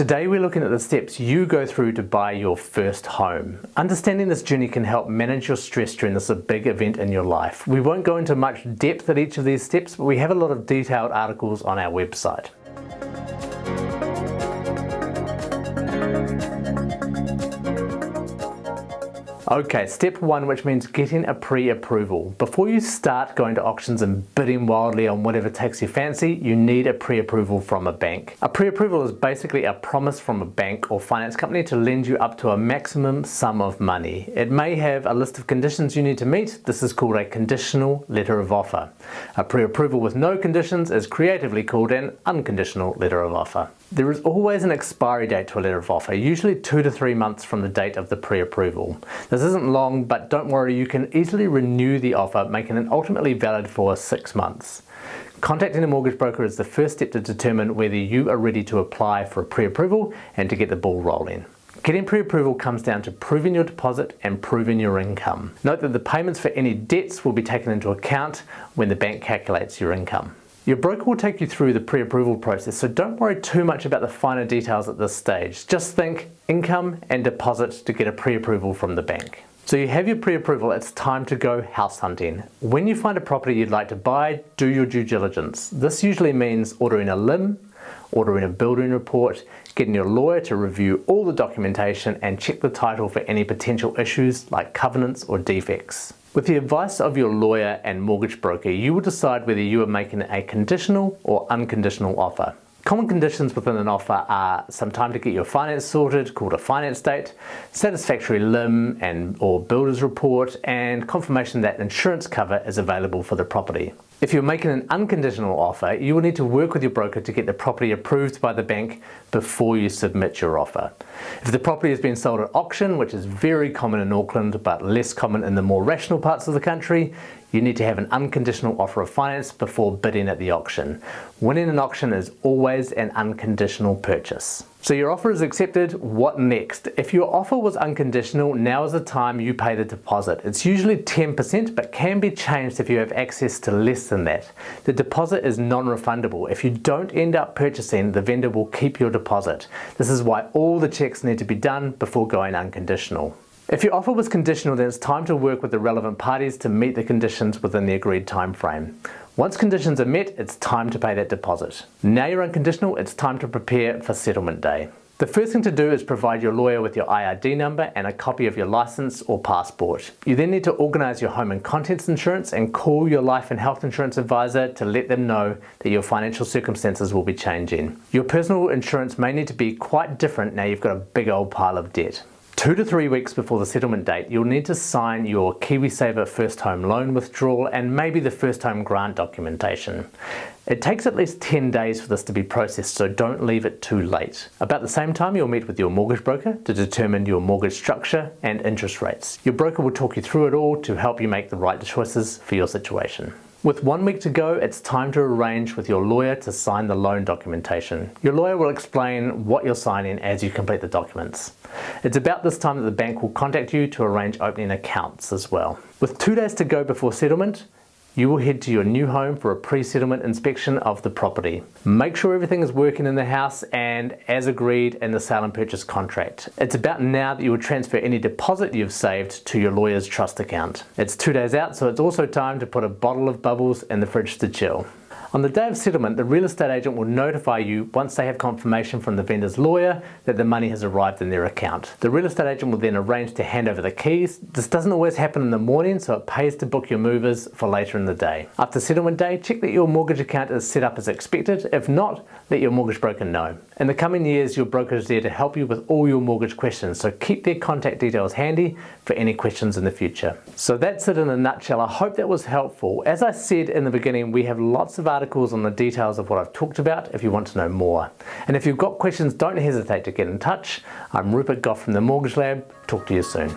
Today we're looking at the steps you go through to buy your first home. Understanding this journey can help manage your stress during this big event in your life. We won't go into much depth at each of these steps, but we have a lot of detailed articles on our website. Okay, step one, which means getting a pre-approval. Before you start going to auctions and bidding wildly on whatever takes your fancy, you need a pre-approval from a bank. A pre-approval is basically a promise from a bank or finance company to lend you up to a maximum sum of money. It may have a list of conditions you need to meet. This is called a conditional letter of offer. A pre-approval with no conditions is creatively called an unconditional letter of offer. There is always an expiry date to a letter of offer, usually two to three months from the date of the pre-approval. This isn't long, but don't worry, you can easily renew the offer, making it ultimately valid for six months. Contacting a mortgage broker is the first step to determine whether you are ready to apply for a pre-approval and to get the ball rolling. Getting pre-approval comes down to proving your deposit and proving your income. Note that the payments for any debts will be taken into account when the bank calculates your income. Your broker will take you through the pre-approval process, so don't worry too much about the finer details at this stage. Just think income and deposit to get a pre-approval from the bank. So you have your pre-approval, it's time to go house hunting. When you find a property you'd like to buy, do your due diligence. This usually means ordering a LIM, ordering a building report, getting your lawyer to review all the documentation and check the title for any potential issues like covenants or defects. With the advice of your lawyer and mortgage broker, you will decide whether you are making a conditional or unconditional offer. Common conditions within an offer are some time to get your finance sorted, called a finance date, satisfactory LIM and or builder's report, and confirmation that insurance cover is available for the property. If you're making an unconditional offer, you will need to work with your broker to get the property approved by the bank before you submit your offer. If the property has been sold at auction, which is very common in Auckland but less common in the more rational parts of the country, you need to have an unconditional offer of finance before bidding at the auction. Winning an auction is always an unconditional purchase. So your offer is accepted, what next? If your offer was unconditional, now is the time you pay the deposit. It's usually 10% but can be changed if you have access to less than that. The deposit is non-refundable. If you don't end up purchasing, the vendor will keep your deposit. This is why all the checks need to be done before going unconditional. If your offer was conditional, then it's time to work with the relevant parties to meet the conditions within the agreed time frame. Once conditions are met, it's time to pay that deposit. Now you're unconditional, it's time to prepare for settlement day. The first thing to do is provide your lawyer with your IRD number and a copy of your license or passport. You then need to organise your home and contents insurance and call your life and health insurance advisor to let them know that your financial circumstances will be changing. Your personal insurance may need to be quite different now you've got a big old pile of debt. Two to three weeks before the settlement date, you'll need to sign your KiwiSaver first home loan withdrawal and maybe the first home grant documentation. It takes at least 10 days for this to be processed, so don't leave it too late. About the same time, you'll meet with your mortgage broker to determine your mortgage structure and interest rates. Your broker will talk you through it all to help you make the right choices for your situation. With one week to go, it's time to arrange with your lawyer to sign the loan documentation. Your lawyer will explain what you're signing as you complete the documents. It's about this time that the bank will contact you to arrange opening accounts as well. With two days to go before settlement, you will head to your new home for a pre-settlement inspection of the property. Make sure everything is working in the house and as agreed in the sale and purchase contract. It's about now that you will transfer any deposit you've saved to your lawyer's trust account. It's two days out so it's also time to put a bottle of bubbles in the fridge to chill. On the day of settlement, the real estate agent will notify you once they have confirmation from the vendor's lawyer that the money has arrived in their account. The real estate agent will then arrange to hand over the keys. This doesn't always happen in the morning, so it pays to book your movers for later in the day. After settlement day, check that your mortgage account is set up as expected. If not, let your mortgage broker know. In the coming years, your broker is there to help you with all your mortgage questions, so keep their contact details handy for any questions in the future. So that's it in a nutshell. I hope that was helpful. As I said in the beginning, we have lots of articles on the details of what I've talked about if you want to know more. And if you've got questions, don't hesitate to get in touch. I'm Rupert Gough from the Mortgage Lab. Talk to you soon.